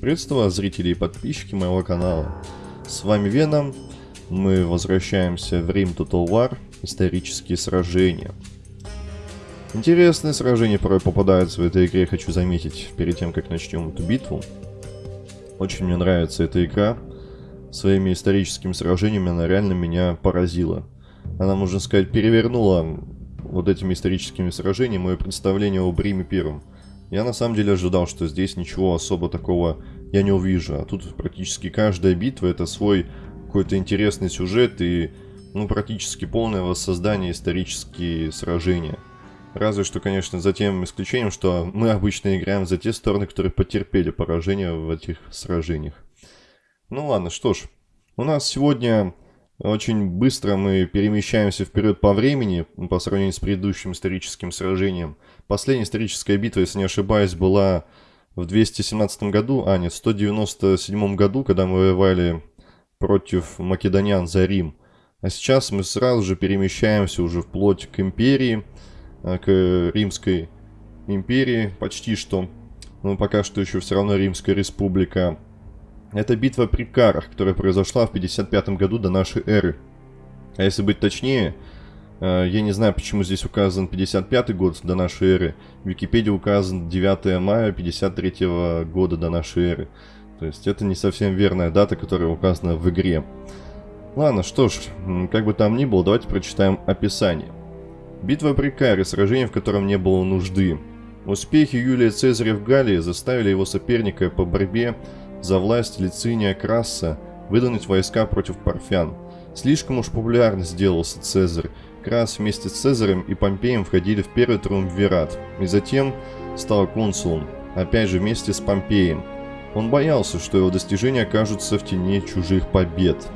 Приветствую зрители и подписчики моего канала. С вами Веном. Мы возвращаемся в Рим Total War. Исторические сражения. Интересные сражения порой попадаются в этой игре, хочу заметить, перед тем, как начнем эту битву. Очень мне нравится эта игра. Своими историческими сражениями она реально меня поразила. Она, можно сказать, перевернула вот этими историческими сражениями мое представление об Риме Первом. Я на самом деле ожидал, что здесь ничего особо такого я не увижу. А тут практически каждая битва это свой какой-то интересный сюжет и ну, практически полное воссоздание исторические сражения. Разве что, конечно, за тем исключением, что мы обычно играем за те стороны, которые потерпели поражение в этих сражениях. Ну ладно, что ж. У нас сегодня очень быстро мы перемещаемся вперед по времени по сравнению с предыдущим историческим сражением. Последняя историческая битва, если не ошибаюсь, была в 217 году, а нет, в 197 году, когда мы воевали против македонян за Рим. А сейчас мы сразу же перемещаемся уже вплоть к империи, э, к Римской империи, почти что. Но пока что еще все равно Римская республика. Это битва при Карах, которая произошла в 55 году до нашей эры. А если быть точнее, э, я не знаю, почему здесь указан 55 год до нашей эры. В Википедии указан 9 мая 53 года до нашей эры. То есть это не совсем верная дата, которая указана в игре. Ладно, что ж, как бы там ни было, давайте прочитаем описание. Битва при Каре, сражение, в котором не было нужды. Успехи Юлия Цезаря в Галлии заставили его соперника по борьбе за власть Лициния Краса выдвинуть войска против парфян. Слишком уж популярно сделался Цезарь. Крас вместе с Цезарем и Помпеем входили в первый триумвират, и затем стал консулом, опять же вместе с Помпеем. Он боялся, что его достижения окажутся в тени чужих побед.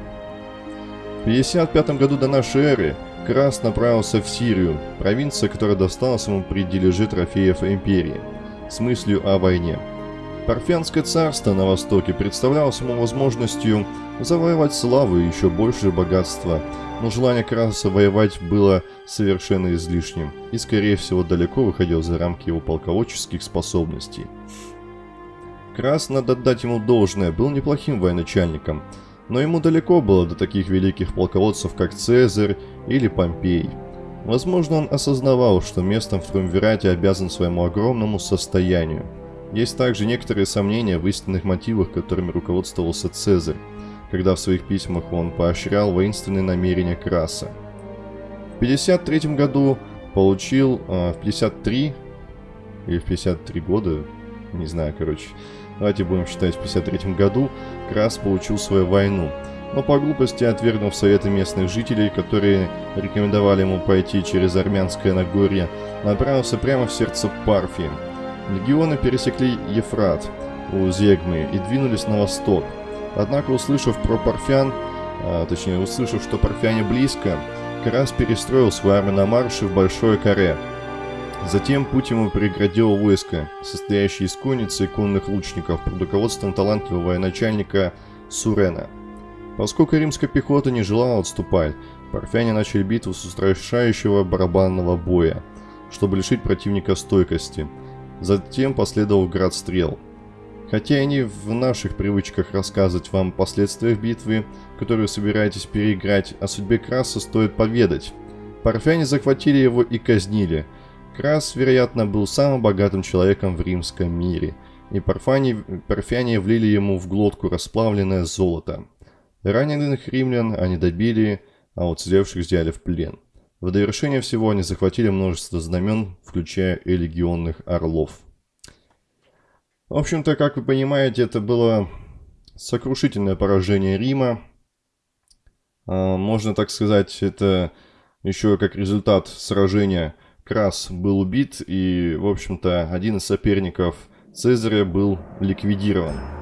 В 55 году до нашей эры Крас направился в Сирию, провинция, которая досталась ему при дележе трофеев империи, с мыслью о войне. Парфянское царство на востоке представлялось ему возможностью завоевать славу и еще большее богатство, но желание Краса воевать было совершенно излишним и, скорее всего, далеко выходил за рамки его полководческих способностей. Крас, надо отдать ему должное, был неплохим военачальником, но ему далеко было до таких великих полководцев, как Цезарь или Помпей. Возможно, он осознавал, что местом в Триумвирате обязан своему огромному состоянию – есть также некоторые сомнения в истинных мотивах, которыми руководствовался Цезарь, когда в своих письмах он поощрял воинственные намерения Краса. В 53 году получил, э, в 53 или в 53 года, не знаю, короче, давайте будем считать, в 53 году Крас получил свою войну, но по глупости отвергнув советы местных жителей, которые рекомендовали ему пойти через Армянское Нагорье, направился прямо в сердце Парфии, Легионы пересекли Ефрат у Зегмы и двинулись на восток. Однако, услышав про парфян, а, точнее, услышав, что парфяне близко, Карас перестроил свою армию на марше в Большое Каре. Затем путь ему преградило войско, состоящее из конницы и конных лучников под руководством талантливого военачальника Сурена. Поскольку римская пехота не желала отступать, парфяне начали битву с устрашающего барабанного боя, чтобы лишить противника стойкости – Затем последовал град стрел. Хотя и не в наших привычках рассказывать вам о последствиях битвы, которую собираетесь переиграть, о судьбе Краса стоит поведать. Парфяне захватили его и казнили. Крас, вероятно, был самым богатым человеком в римском мире, и парфяне, парфяне влили ему в глотку расплавленное золото. Раненых римлян они добили, а уцелевших взяли в плен. В довершение всего они захватили множество знамен, включая и легионных орлов. В общем-то, как вы понимаете, это было сокрушительное поражение Рима. А, можно так сказать, это еще как результат сражения Крас был убит, и, в общем-то, один из соперников Цезаря был ликвидирован.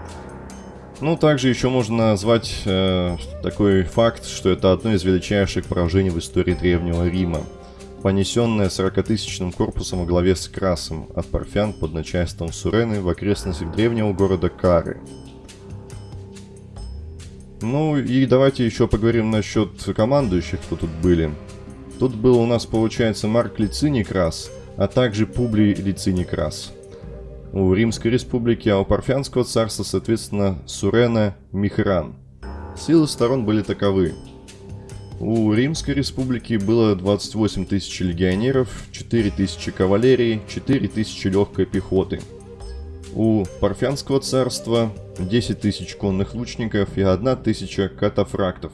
Ну, также еще можно назвать э, такой факт, что это одно из величайших поражений в истории Древнего Рима, понесенное 40-тысячным корпусом во главе с Красом от парфян под начальством Сурены в окрестностях древнего города Кары. Ну и давайте еще поговорим насчет командующих, кто тут были. Тут был у нас, получается, Марк Лициний Крас, а также Публий Лициний Крас. У Римской Республики, а у Парфянского царства, соответственно, Сурена, Михран. Силы сторон были таковы. У Римской Республики было 28 тысяч легионеров, 4 тысячи кавалерии, 4 тысячи легкой пехоты. У Парфянского царства 10 тысяч конных лучников и 1 тысяча катафрактов.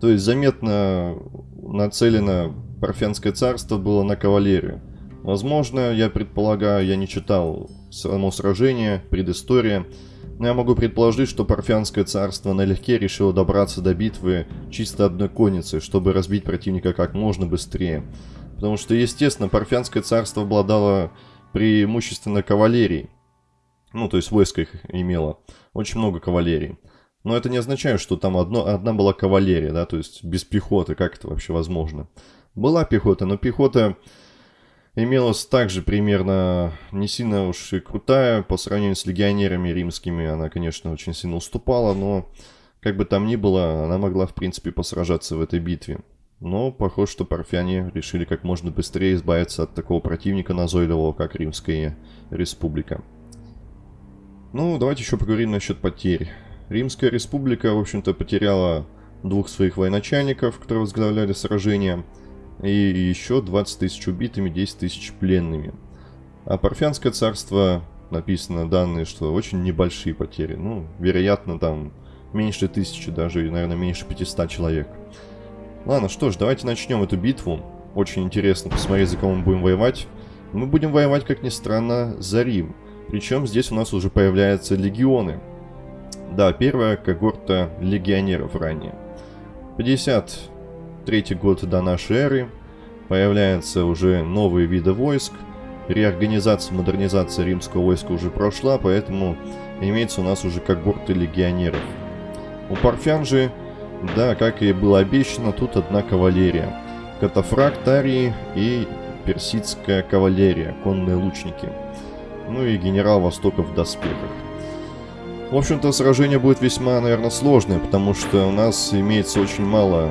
То есть заметно нацелено Парфянское царство было на кавалерию. Возможно, я предполагаю, я не читал само сражение, предыстория, но я могу предположить, что Парфянское царство налегке решило добраться до битвы чисто одной конницей, чтобы разбить противника как можно быстрее. Потому что, естественно, Парфянское царство обладало преимущественно кавалерией. Ну, то есть войско их имело. Очень много кавалерии. Но это не означает, что там одно, одна была кавалерия, да, то есть без пехоты, как это вообще возможно. Была пехота, но пехота имелась также примерно не сильно уж и крутая, по сравнению с легионерами римскими она, конечно, очень сильно уступала, но как бы там ни было, она могла, в принципе, посражаться в этой битве. Но похоже, что парфяне решили как можно быстрее избавиться от такого противника назойливого, как Римская Республика. Ну, давайте еще поговорим насчет потерь. Римская республика, в общем-то, потеряла двух своих военачальников, которые возглавляли сражения, и еще 20 тысяч убитыми, 10 тысяч пленными. А Парфянское царство написано данные, что очень небольшие потери. Ну, вероятно, там меньше тысячи, даже, наверное, меньше 500 человек. Ладно, что ж, давайте начнем эту битву. Очень интересно посмотреть, за кого мы будем воевать. Мы будем воевать, как ни странно, за Рим. Причем здесь у нас уже появляются легионы. Да, первая когорта легионеров ранее. 53 год до нашей эры. Появляются уже новые виды войск. Реорганизация, модернизация римского войска уже прошла, поэтому имеется у нас уже когорты легионеров. У парфян же, да, как и было обещано, тут одна кавалерия. Катафракт Арии и персидская кавалерия, конные лучники. Ну и генерал Востока в доспехах. В общем-то, сражение будет весьма, наверное, сложное, потому что у нас имеется очень мало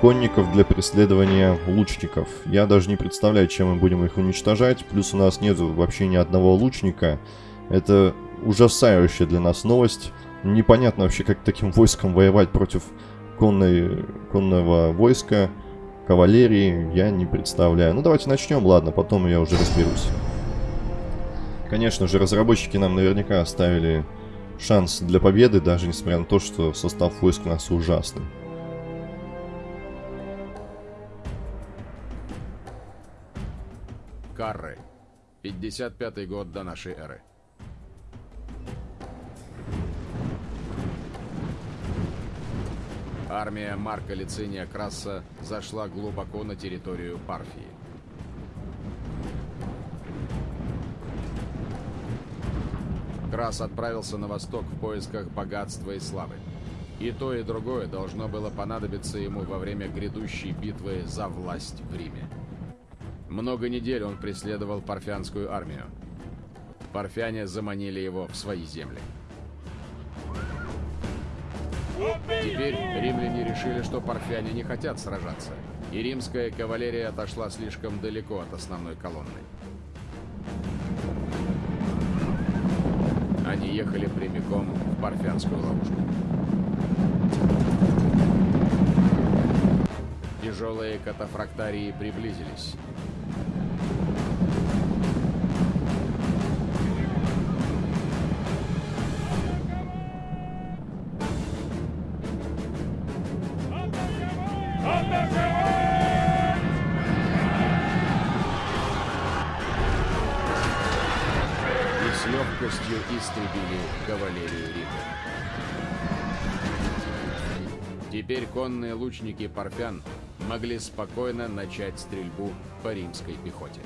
конников для преследования лучников. Я даже не представляю, чем мы будем их уничтожать. Плюс у нас нет вообще ни одного лучника. Это ужасающая для нас новость. Непонятно вообще, как таким войском воевать против конной, конного войска, кавалерии. Я не представляю. Ну, давайте начнем, ладно, потом я уже разберусь. Конечно же, разработчики нам наверняка оставили шанс для победы, даже несмотря на то, что состав войск у нас ужасный. Карры. 55 год до нашей эры. Армия Марка Лициния Краса зашла глубоко на территорию Парфии. Крас отправился на восток в поисках богатства и славы. И то, и другое должно было понадобиться ему во время грядущей битвы за власть в Риме. Много недель он преследовал парфянскую армию. Парфяне заманили его в свои земли. Теперь римляне решили, что парфяне не хотят сражаться, и римская кавалерия отошла слишком далеко от основной колонны. Они ехали прямиком в Парфянскую ловушку. Тяжелые катафрактарии приблизились. Конные лучники парфян могли спокойно начать стрельбу по римской пехоте.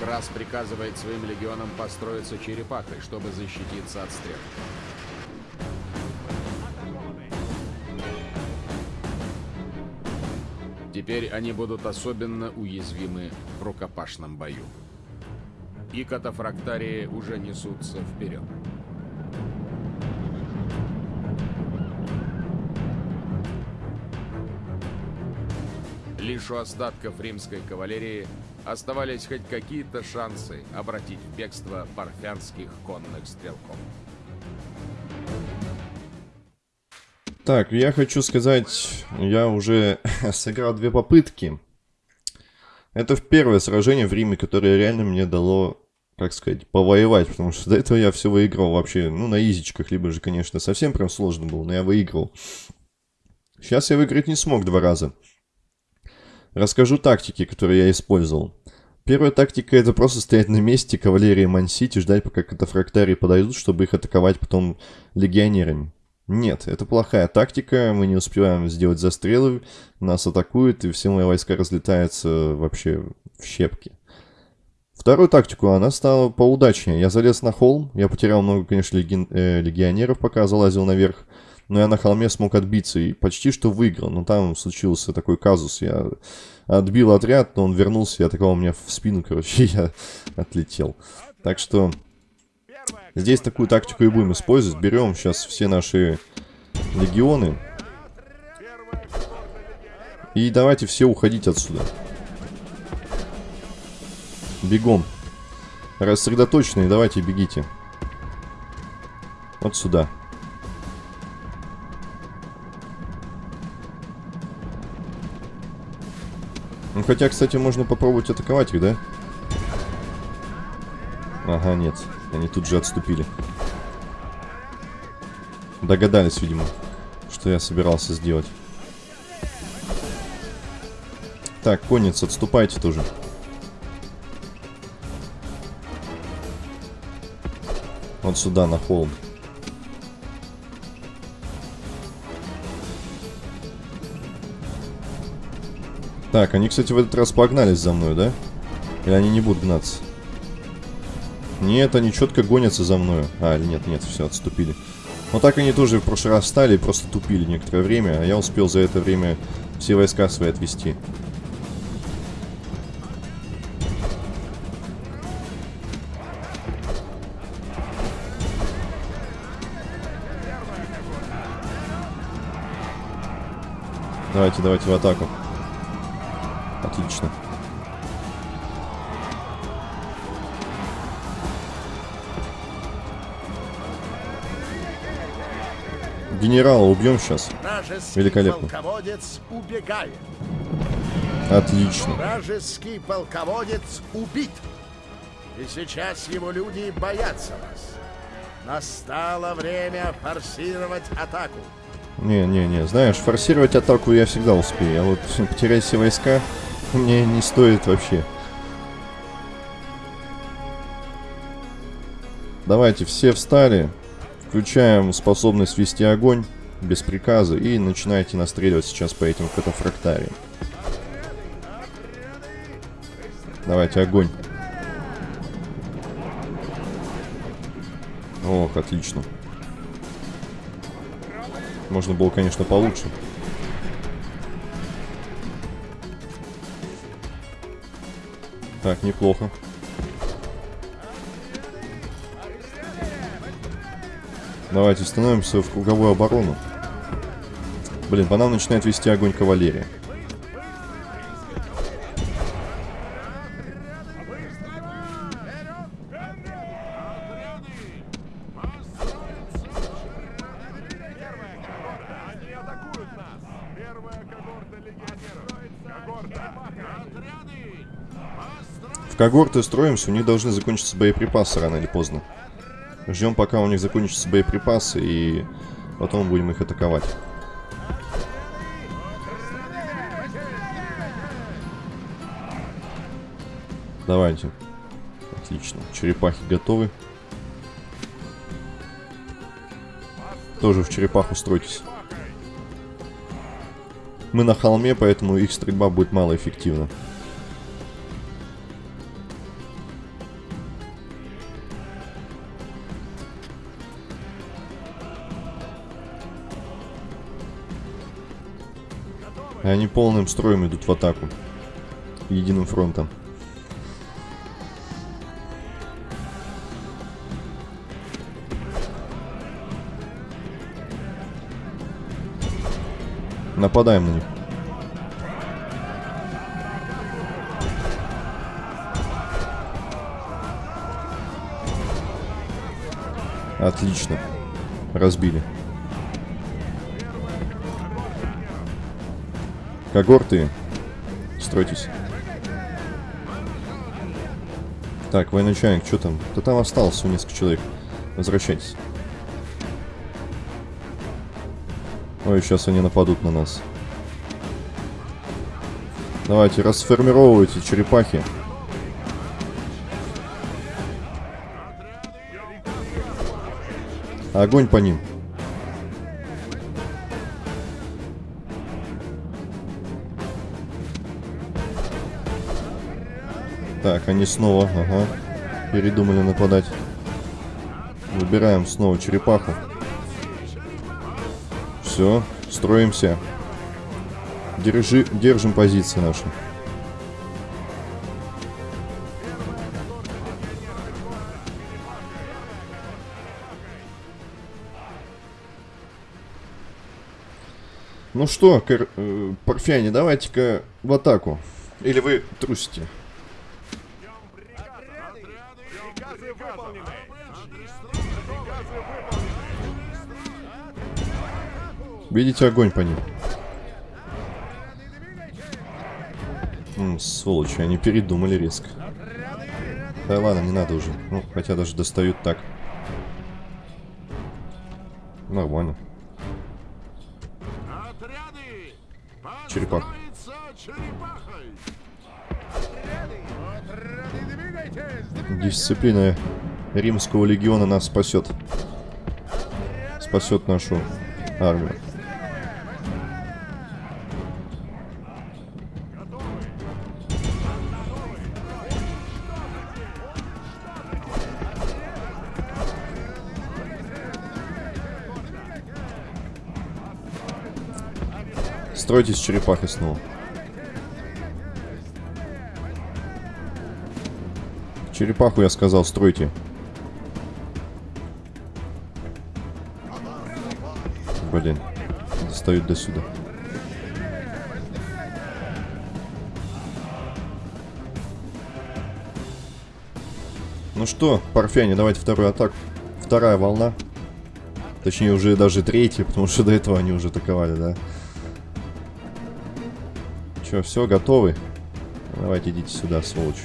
Крас приказывает своим легионам построиться черепахой, чтобы защититься от стрел. Теперь они будут особенно уязвимы в рукопашном бою. И катафрактарии уже несутся вперед. Лишь у остатков римской кавалерии оставались хоть какие-то шансы обратить в бегство парфянских конных стрелков. Так, я хочу сказать, я уже сыграл две попытки. Это в первое сражение в Риме, которое реально мне дало, как сказать, повоевать, потому что до этого я все выиграл вообще, ну, на изичках, либо же, конечно, совсем прям сложно было, но я выиграл. Сейчас я выиграть не смог два раза. Расскажу тактики, которые я использовал. Первая тактика это просто стоять на месте, кавалерии Мансити, ждать пока катафрактарии подойдут, чтобы их атаковать потом легионерами. Нет, это плохая тактика, мы не успеваем сделать застрелы, нас атакуют, и все мои войска разлетаются вообще в щепки. Вторую тактику, она стала поудачнее. Я залез на холм, я потерял много, конечно, леги... э, легионеров, пока залазил наверх, но я на холме смог отбиться и почти что выиграл. Но там случился такой казус, я отбил отряд, но он вернулся и атаковал меня в спину, короче, я отлетел. Так что Здесь такую тактику и будем использовать. Берем сейчас все наши легионы. И давайте все уходить отсюда. Бегом. Рассредоточенные, давайте бегите. Вот сюда. Ну, хотя, кстати, можно попробовать атаковать их, да? Ага, нет. Они тут же отступили. Догадались, видимо, что я собирался сделать. Так, конец, отступайте тоже. Вот сюда, на холм. Так, они, кстати, в этот раз погнались за мной, да? Или они не будут гнаться? Нет, они четко гонятся за мною. А, нет, нет, все, отступили. Но так они тоже в прошлый раз стали и просто тупили некоторое время, а я успел за это время все войска свои отвести. Давайте, давайте в атаку. Отлично. Генерала убьем сейчас. Великолепно. полководец убегает. Отлично. Вражеский полководец убит. И сейчас его люди боятся вас. Настало время форсировать атаку. Не-не-не, знаешь, форсировать атаку я всегда успею, а вот потерять все войска мне не стоит вообще. Давайте, все встали. Включаем способность вести огонь без приказа и начинайте настреливать сейчас по этим катафрактариям. Давайте огонь. Ох, отлично. Можно было, конечно, получше. Так, неплохо. Давайте становимся в круговую оборону. Блин, по нам начинает вести огонь кавалерия. В когорты строимся, у них должны закончиться боеприпасы рано или поздно. Ждем, пока у них закончатся боеприпасы, и потом будем их атаковать. Давайте. Отлично. Черепахи готовы. Тоже в черепаху стройтесь. Мы на холме, поэтому их стрельба будет малоэффективна. И они полным строем идут в атаку. Единым фронтом. Нападаем на них. Отлично. Разбили. Когорты. Стройтесь. Так, военачальник, что там? Да там осталось несколько человек. Возвращайтесь. Ой, сейчас они нападут на нас. Давайте, расформировывайте черепахи. Огонь по ним. Так, они снова, ага, передумали нападать. Выбираем снова черепаху. Все, строимся. Держи, держим позиции наши. Ну что, кор- э, парфяне, давайте-ка в атаку. Или вы трусите? Видите огонь по ним? М, сволочи, они передумали резко. Да ладно, не надо уже. Ну, хотя даже достают так. Нормально. Отряды! Черепах. Дисциплина римского легиона нас спасет. Спасет нашу армию. Стройтесь черепахой снова. Черепаху я сказал, стройте. Блин, достают до сюда. Ну что, парфяне, давайте вторую атаку. Вторая волна. Точнее, уже даже третья, потому что до этого они уже атаковали, да. Че, все, готовы? Давайте идите сюда, сволочь.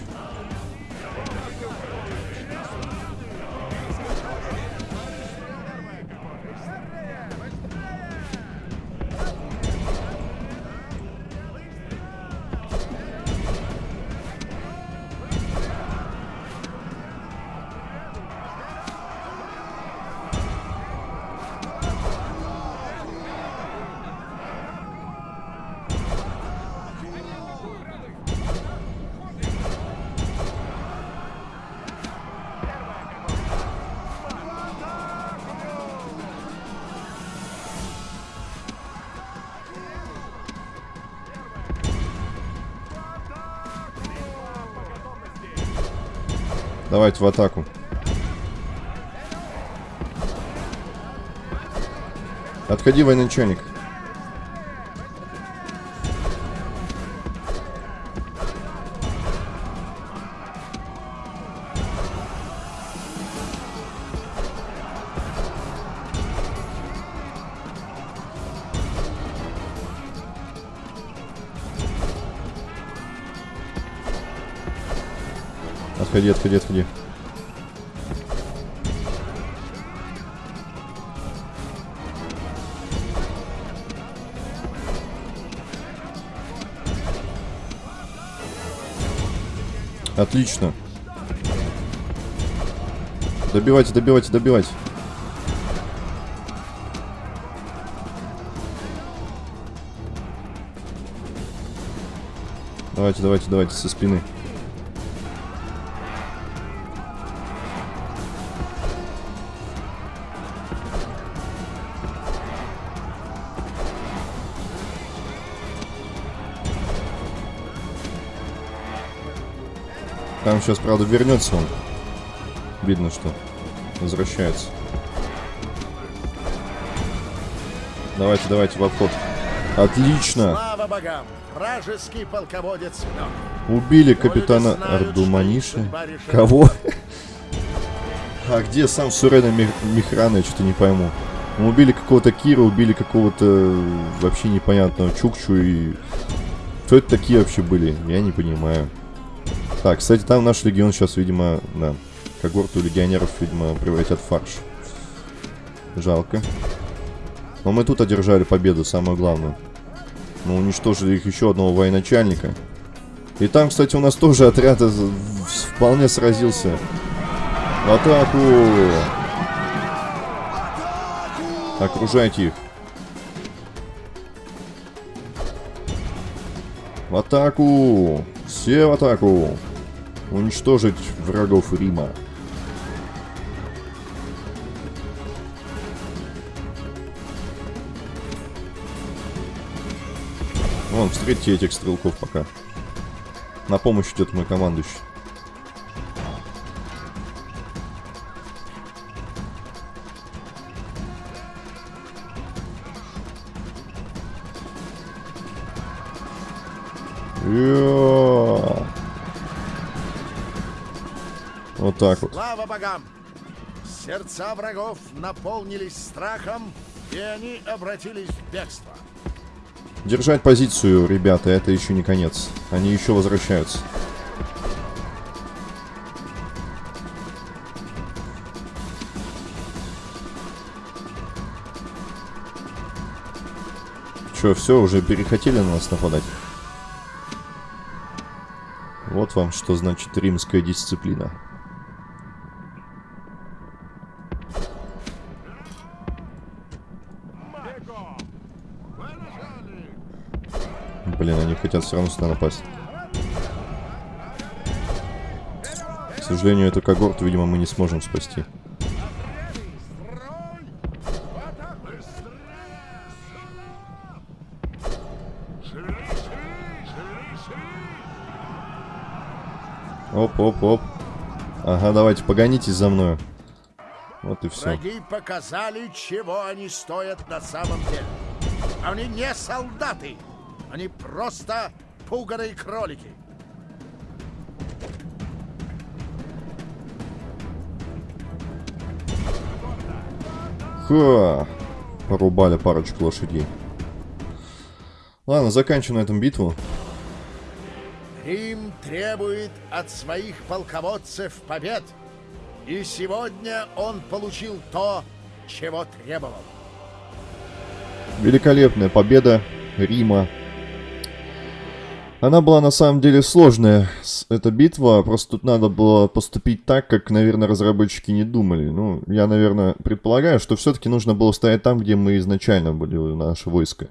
Давайте в атаку. Отходи, военачальник. Отходи, отходи, отходи. Отлично. Добивайте, добивайте, добивайте. Давайте, давайте, давайте, со спины. Сейчас, правда, вернется он. Видно, что возвращается. Давайте, давайте, в обход. Отлично! Слава богам! Вражеский полководец мертв. Убили капитана Ардуманиши. Кого? А где сам Сурена Мих- Михрана, я что-то не пойму. Мы убили какого-то Кира, убили какого-то вообще непонятного Чукчу и... Кто это такие вообще были? Я не понимаю. Так, кстати, там наш легион сейчас, видимо, да, когорту легионеров, видимо, превратят в фарш. Жалко. Но мы тут одержали победу, самое главное. Мы уничтожили их еще одного военачальника. И там, кстати, у нас тоже отряд вполне сразился. Атаку! Окружайте их. В атаку! Все в атаку! Уничтожить врагов Рима. Вон, встретьте этих стрелков пока. На помощь идет мой командующий. Так вот. Слава богам! Сердца врагов наполнились страхом, и они обратились в бегство. Держать позицию, ребята, это еще не конец. Они еще возвращаются. Че, все, уже перехотели на нас нападать? Вот вам что значит римская дисциплина. Хотят все равно сюда напасть. К сожалению, эту когорту, видимо, мы не сможем спасти. Оп, оп, оп. Ага, давайте, погонитесь за мной. Вот и все. Враги показали, чего они стоят на самом деле. Они не солдаты. Они просто пуганые кролики. Ха! Порубали парочку лошадей. Ладно, заканчиваем на этом битву. Рим требует от своих полководцев побед. И сегодня он получил то, чего требовал. Великолепная победа Рима. Она была на самом деле сложная, эта битва, просто тут надо было поступить так, как, наверное, разработчики не думали. Ну, я, наверное, предполагаю, что все-таки нужно было стоять там, где мы изначально были, наше войско.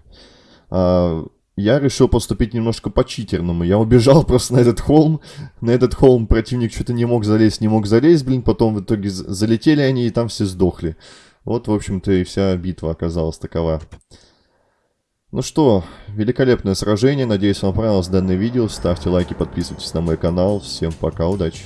А, я решил поступить немножко по-читерному. Я убежал просто на этот холм. На этот холм противник что-то не мог залезть, не мог залезть, блин. Потом в итоге залетели они, и там все сдохли. Вот, в общем-то, и вся битва оказалась такова. Ну что, великолепное сражение. Надеюсь, вам понравилось данное видео. Ставьте лайки, подписывайтесь на мой канал. Всем пока, удачи.